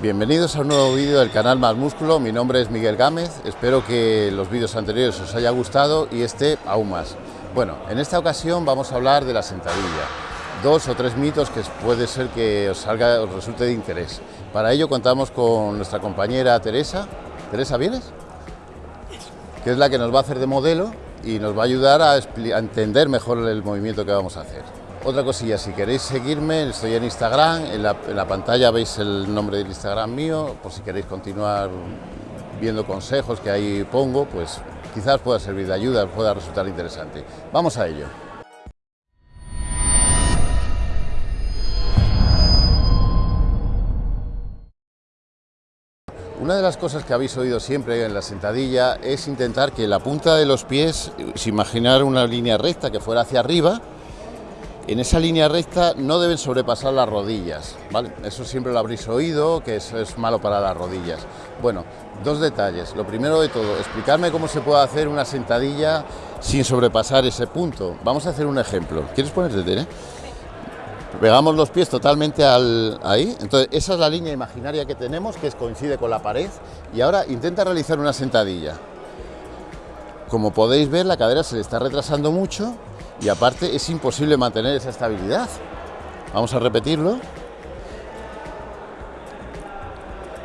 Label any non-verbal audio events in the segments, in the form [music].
Bienvenidos a un nuevo vídeo del canal Más Músculo, mi nombre es Miguel Gámez, espero que los vídeos anteriores os haya gustado y este aún más. Bueno, en esta ocasión vamos a hablar de la sentadilla, dos o tres mitos que puede ser que os, salga, os resulte de interés. Para ello contamos con nuestra compañera Teresa. Teresa, ¿vienes? Que es la que nos va a hacer de modelo y nos va a ayudar a, a entender mejor el movimiento que vamos a hacer. Otra cosilla, si queréis seguirme, estoy en Instagram, en la, pantalla veis el nombre del Instagram mío, por si queréis continuar viendo consejos que ahí pongo, pues quizás pueda servir de ayuda, pueda resultar interesante. Vamos a ello. Una de las cosas que habéis oído siempre en la sentadilla es intentar que la punta de los pies, si imaginar una línea recta que fuera hacia arriba, en esa línea recta no deben sobrepasar las rodillas, ¿vale? Eso siempre lo habréis oído, que eso es malo para las rodillas. Bueno, dos detalles. Lo primero de todo, explicarme cómo se puede hacer una sentadilla sin sobrepasar ese punto. Vamos a hacer un ejemplo. ¿Quieres ponerte, Tere? Pegamos los pies totalmente al, ahí. Entonces, esa es la línea imaginaria que tenemos, que coincide con la pared. Y ahora intenta realizar una sentadilla. Como podéis ver, la cadera se le está retrasando mucho y aparte es imposible mantener esa estabilidad. Vamos a repetirlo.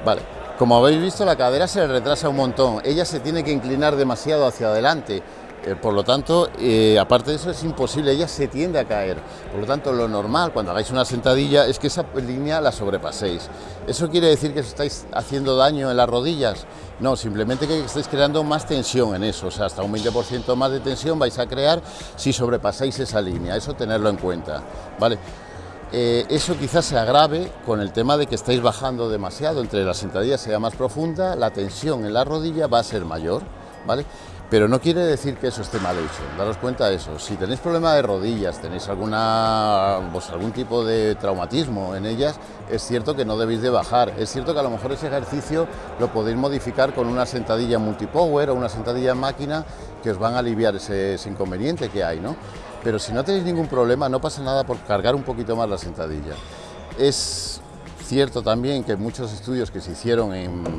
Vale, como habéis visto la cadera se le retrasa un montón, ella se tiene que inclinar demasiado hacia adelante eh, por lo tanto, eh, aparte de eso es imposible, ella se tiende a caer. Por lo tanto, lo normal cuando hagáis una sentadilla es que esa línea la sobrepaséis. ¿Eso quiere decir que os estáis haciendo daño en las rodillas? No, simplemente que estáis creando más tensión en eso, o sea, hasta un 20% más de tensión vais a crear si sobrepasáis esa línea, eso tenerlo en cuenta, ¿vale? Eh, eso quizás se agrave con el tema de que estáis bajando demasiado, entre la sentadilla sea más profunda, la tensión en la rodilla va a ser mayor, ¿vale? Pero no quiere decir que eso esté mal hecho, daros cuenta de eso. Si tenéis problema de rodillas, tenéis alguna, pues, algún tipo de traumatismo en ellas, es cierto que no debéis de bajar. Es cierto que a lo mejor ese ejercicio lo podéis modificar con una sentadilla multipower o una sentadilla en máquina que os van a aliviar ese, ese inconveniente que hay, ¿no? Pero si no tenéis ningún problema, no pasa nada por cargar un poquito más la sentadilla. Es cierto también que muchos estudios que se hicieron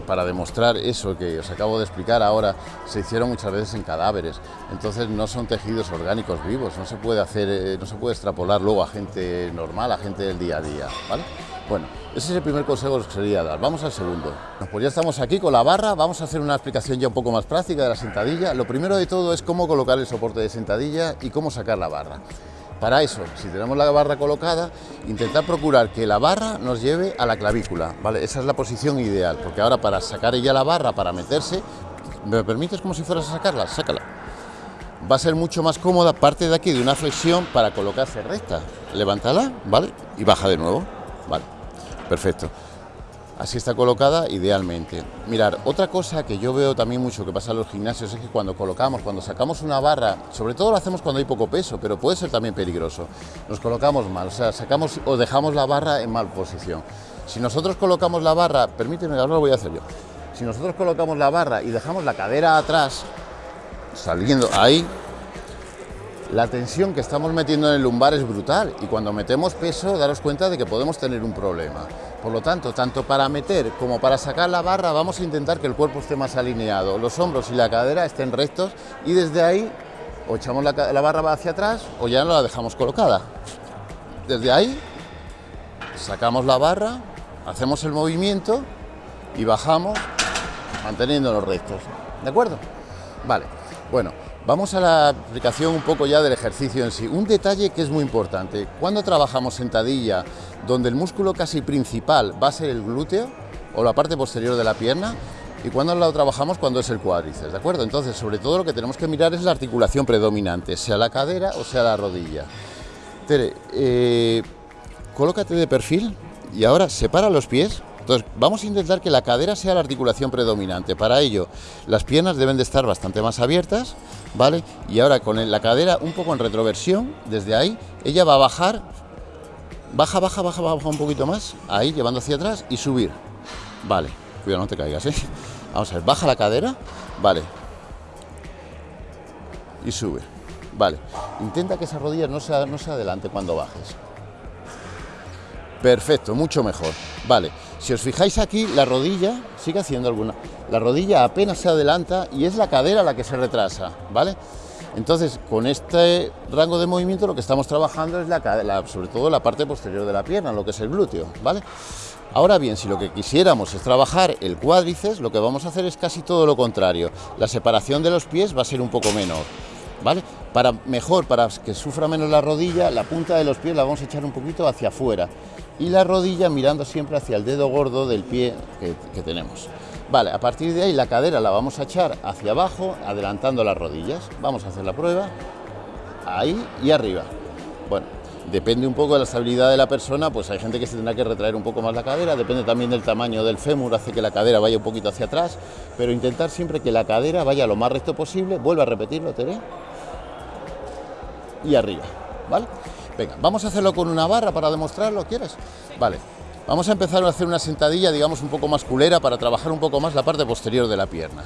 para demostrar eso que os acabo de explicar ahora, se hicieron muchas veces en cadáveres, entonces no son tejidos orgánicos vivos, no se puede hacer, eh, no se puede extrapolar luego a gente normal, a gente del día a día, ¿vale? Bueno, ese es el primer consejo que os quería dar. Vamos al segundo. Pues ya estamos aquí con la barra, vamos a hacer una explicación ya un poco más práctica de la sentadilla. Lo primero de todo es cómo colocar el soporte de sentadilla y cómo sacar la barra. Para eso, si tenemos la barra colocada, intentar procurar que la barra nos lleve a la clavícula, ¿vale? Esa es la posición ideal, porque ahora para sacar ella la barra, para meterse, ¿me permites como si fueras a sacarla? Sácala. Va a ser mucho más cómoda, parte de aquí de una flexión para colocarse recta. Levántala, ¿vale? Y baja de nuevo, ¿vale? Perfecto. Así está colocada idealmente. Mirar, otra cosa que yo veo también mucho que pasa en los gimnasios es que cuando colocamos, cuando sacamos una barra, sobre todo lo hacemos cuando hay poco peso, pero puede ser también peligroso, nos colocamos mal, o sea, sacamos o dejamos la barra en mal posición. Si nosotros colocamos la barra, permíteme, ahora lo voy a hacer yo, si nosotros colocamos la barra y dejamos la cadera atrás, saliendo ahí, la tensión que estamos metiendo en el lumbar es brutal y cuando metemos peso, daros cuenta de que podemos tener un problema. Por lo tanto, tanto para meter como para sacar la barra, vamos a intentar que el cuerpo esté más alineado, los hombros y la cadera estén rectos y desde ahí o echamos la, barra hacia atrás o ya no la dejamos colocada. Desde ahí sacamos la barra, hacemos el movimiento y bajamos manteniéndonos rectos. ¿De acuerdo? Vale. Bueno, Vamos a la aplicación un poco ya del ejercicio en sí. Un detalle que es muy importante, cuando trabajamos sentadilla, donde el músculo casi principal va a ser el glúteo o la parte posterior de la pierna, y cuando lo trabajamos cuando es el cuádriceps, ¿de acuerdo? Entonces, sobre todo lo que tenemos que mirar es la articulación predominante, sea la cadera o sea la rodilla. Tere, eh, colócate de perfil y ahora separa los pies, entonces, vamos a intentar que la cadera sea la articulación predominante. Para ello, las piernas deben de estar bastante más abiertas, ¿vale? Y ahora con la cadera un poco en retroversión, desde ahí, ella va a bajar, baja, baja, baja, baja un poquito más, ahí, llevando hacia atrás y subir. Vale, cuidado, no te caigas, ¿eh? [laughs] Vamos a ver, baja la cadera, vale. Y sube, vale. Intenta que esa rodilla no se, no se adelante cuando bajes. Perfecto, mucho mejor. Vale, Si os fijáis aquí, la rodilla sigue haciendo alguna. La rodilla apenas se adelanta y es la cadera la que se retrasa, ¿vale? Entonces, con este rango de movimiento lo que estamos trabajando es la, sobre todo la parte posterior de la pierna, lo que es el glúteo, ¿vale? Ahora bien, si lo que quisiéramos es trabajar el cuádriceps, lo que vamos a hacer es casi todo lo contrario. La separación de los pies va a ser un poco menor, ¿vale? Para mejor, para que sufra menos la rodilla, la punta de los pies la vamos a echar un poquito hacia afuera y la rodilla mirando siempre hacia el dedo gordo del pie que, tenemos. Vale, a partir de ahí la cadera la vamos a echar hacia abajo, adelantando las rodillas. Vamos a hacer la prueba. Ahí y arriba. Bueno, depende un poco de la estabilidad de la persona, pues hay gente que se tendrá que retraer un poco más la cadera, depende también del tamaño del fémur, hace que la cadera vaya un poquito hacia atrás, pero intentar siempre que la cadera vaya lo más recto posible. Vuelve a repetirlo, Tere. Y arriba, ¿vale? Venga, vamos a hacerlo con una barra para demostrarlo, ¿quieres? Vale, Vamos a empezar a hacer una sentadilla, digamos, un poco más culera para trabajar un poco más la parte posterior de la pierna.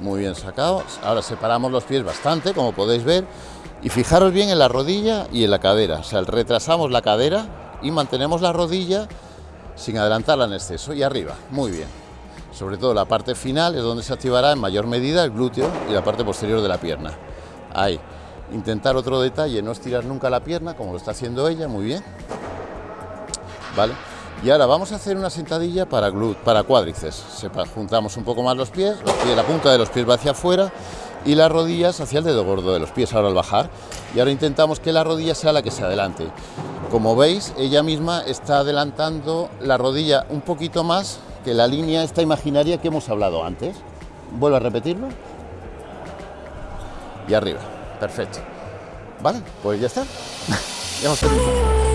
Muy bien sacado. Ahora separamos los pies bastante, como podéis ver. Y fijaros bien en la rodilla y en la cadera. O sea, retrasamos la cadera y mantenemos la rodilla sin adelantarla en exceso. Y arriba, muy bien. Sobre todo la parte final es donde se activará en mayor medida el glúteo y la parte posterior de la pierna. Ahí. Intentar otro detalle, no estirar nunca la pierna, como lo está haciendo ella, muy bien. ¿Vale? Y ahora vamos a hacer una sentadilla para, glut para cuádriceps. juntamos un poco más los pies, los pies, la punta de los pies va hacia afuera y las rodillas hacia el dedo gordo de los pies ahora al bajar. Y ahora intentamos que la rodilla sea la que se adelante. Como veis, ella misma está adelantando la rodilla un poquito más que la línea esta imaginaria que hemos hablado antes. Vuelvo a repetirlo. Y arriba. Perfecto. Vale, pues ya está. [laughs] ya hemos terminado.